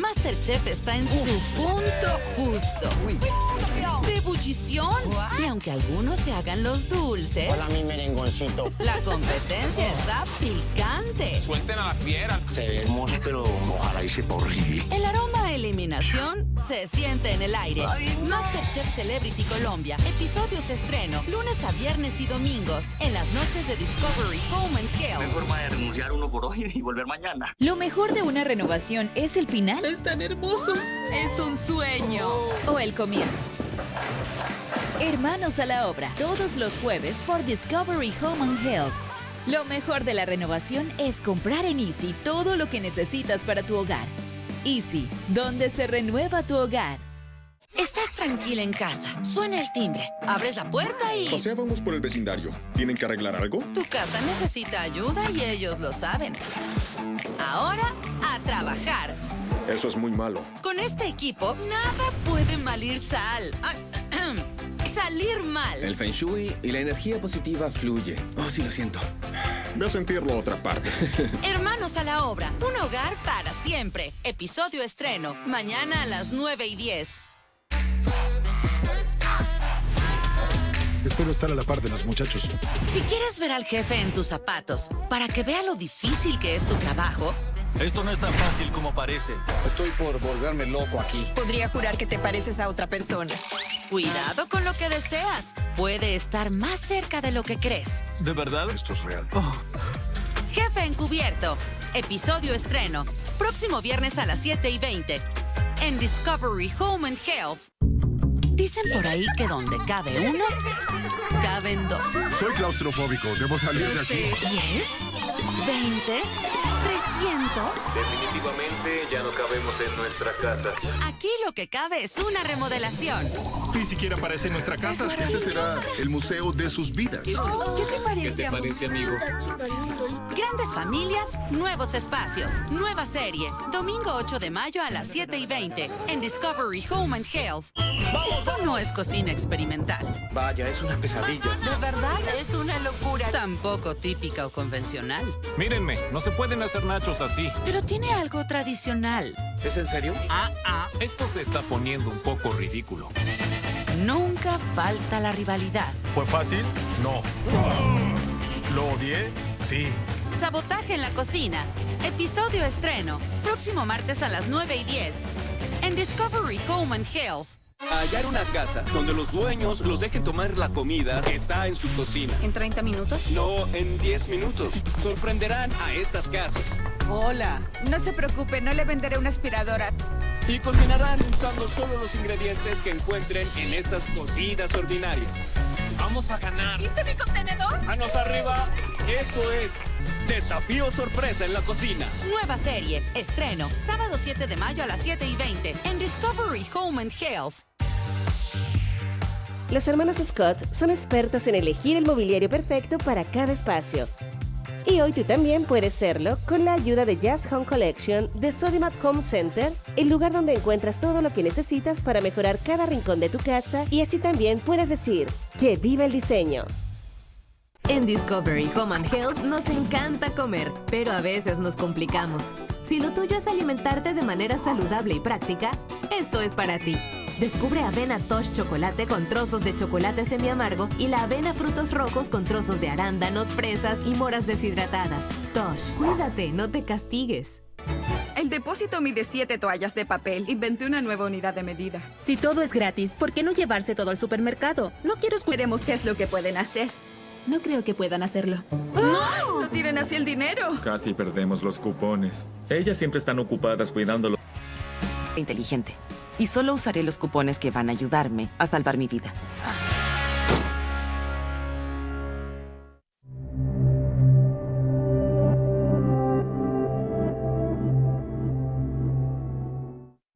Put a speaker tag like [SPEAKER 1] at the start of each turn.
[SPEAKER 1] Masterchef está en su punto justo. De ebullición. Y aunque algunos se hagan los dulces,
[SPEAKER 2] Hola, mi merengoncito.
[SPEAKER 1] la competencia está picante.
[SPEAKER 3] Suelten a la fiera.
[SPEAKER 2] Se ve hermoso, pero ojalá y horrible.
[SPEAKER 1] El aroma eliminación se siente en el aire. Masterchef Celebrity Colombia. Episodios estreno. Lunes a viernes y domingos. En las noches de Discovery Home and Health.
[SPEAKER 2] forma de renunciar uno por hoy y volver mañana.
[SPEAKER 4] Lo mejor de una renovación es el final. Es tan hermoso. Es un sueño. O el comienzo. Hermanos a la obra, todos los jueves por Discovery Home and Health. Lo mejor de la renovación es comprar en Easy todo lo que necesitas para tu hogar. Easy, donde se renueva tu hogar.
[SPEAKER 1] Estás tranquila en casa. Suena el timbre. Abres la puerta y...
[SPEAKER 5] Paseábamos por el vecindario. ¿Tienen que arreglar algo?
[SPEAKER 1] Tu casa necesita ayuda y ellos lo saben. Ahora, a trabajar.
[SPEAKER 5] Eso es muy malo.
[SPEAKER 1] Con este equipo, nada puede malir sal. Ay, Salir mal.
[SPEAKER 6] El Feng Shui y la energía positiva fluye. Oh, sí lo siento.
[SPEAKER 5] Ve a sentirlo a otra parte.
[SPEAKER 1] Hermanos a la obra. Un hogar para siempre. Episodio estreno. Mañana a las 9 y 10.
[SPEAKER 7] Espero estar a la par de los muchachos.
[SPEAKER 1] Si quieres ver al jefe en tus zapatos, para que vea lo difícil que es tu trabajo,
[SPEAKER 8] Esto no es tan fácil como parece.
[SPEAKER 7] Estoy por volverme loco aquí.
[SPEAKER 9] Podría jurar que te pareces a otra persona.
[SPEAKER 1] cuidado con lo que deseas. Puede estar más cerca de lo que crees.
[SPEAKER 8] ¿De verdad?
[SPEAKER 7] Esto es real.
[SPEAKER 1] Jefe Encubierto. Episodio estreno. Próximo viernes a las 7 y 20. En Discovery Home and Health. Dicen por ahí que donde cabe uno, caben dos.
[SPEAKER 7] Soy claustrofóbico. Debo salir de aquí.
[SPEAKER 1] ¿10? ¿20? ¿300?
[SPEAKER 8] Definitivamente ya no cabemos en nuestra casa.
[SPEAKER 1] Aquí lo que cabe es una remodelación.
[SPEAKER 8] Ni siquiera parece nuestra casa.
[SPEAKER 7] Este será el museo de sus vidas.
[SPEAKER 9] ¿Qué te parece?
[SPEAKER 8] ¿Qué te parece, amigo?
[SPEAKER 1] Grandes familias, nuevos espacios. Nueva serie. Domingo 8 de mayo a las 7 y 20. En Discovery Home and Health. Esto no es cocina experimental.
[SPEAKER 6] Vaya, es una pesadilla.
[SPEAKER 1] ¿De verdad? Es una locura. Tampoco típica o convencional.
[SPEAKER 8] Mírenme, no se pueden hacer nachos así.
[SPEAKER 1] Pero tiene algo tradicional.
[SPEAKER 6] ¿Es en serio?
[SPEAKER 8] Ah, ah, esto se está poniendo un poco ridículo.
[SPEAKER 1] Nunca falta la rivalidad.
[SPEAKER 7] ¿Fue fácil? No. ¿Lo odié? Sí.
[SPEAKER 1] Sabotaje en la cocina. Episodio estreno. Próximo martes a las 9 y 10. En Discovery Home and Health.
[SPEAKER 10] Hallar una casa donde los dueños los dejen tomar la comida que está en su cocina.
[SPEAKER 4] ¿En 30 minutos?
[SPEAKER 10] No en 10 minutos. Sorprenderán a estas casas.
[SPEAKER 9] Hola. No se preocupe, no le venderé una aspiradora.
[SPEAKER 10] Y cocinarán usando solo los ingredientes que encuentren en estas cocinas ordinarias.
[SPEAKER 8] Vamos a ganar.
[SPEAKER 4] ¿Viste mi contenedor?
[SPEAKER 10] Manos arriba. Esto es Desafío Sorpresa en la Cocina.
[SPEAKER 1] Nueva serie. Estreno. Sábado 7 de mayo a las 7 y 20. En Discovery Home and Health.
[SPEAKER 11] Los hermanos Scott son expertos en elegir el mobiliario perfecto para cada espacio. Y hoy tú también puedes serlo con la ayuda de Jazz Home Collection de Sodimat Home Center, el lugar donde encuentras todo lo que necesitas para mejorar cada rincón de tu casa y así también puedes decir que vive el diseño.
[SPEAKER 4] En Discovery Home and Health nos encanta comer, pero a veces nos complicamos. Si lo tuyo es alimentarte de manera saludable y práctica, esto es para ti. Descubre avena Tosh chocolate con trozos de chocolate semiamargo y la avena frutos rojos con trozos de arándanos, fresas y moras deshidratadas. Tosh, cuídate, no te castigues.
[SPEAKER 9] El depósito mide 7 toallas de papel. Inventé una nueva unidad de medida.
[SPEAKER 4] Si todo es gratis, ¿por qué no llevarse todo al supermercado?
[SPEAKER 9] No quiero veremos qué es lo que pueden hacer.
[SPEAKER 4] No creo que puedan hacerlo.
[SPEAKER 9] ¡No! ¡No tiren así el dinero!
[SPEAKER 12] Casi perdemos los cupones. Ellas siempre están ocupadas cuidándolo.
[SPEAKER 9] Inteligente. Y solo usaré los cupones que van a ayudarme a salvar mi vida.
[SPEAKER 4] Ah.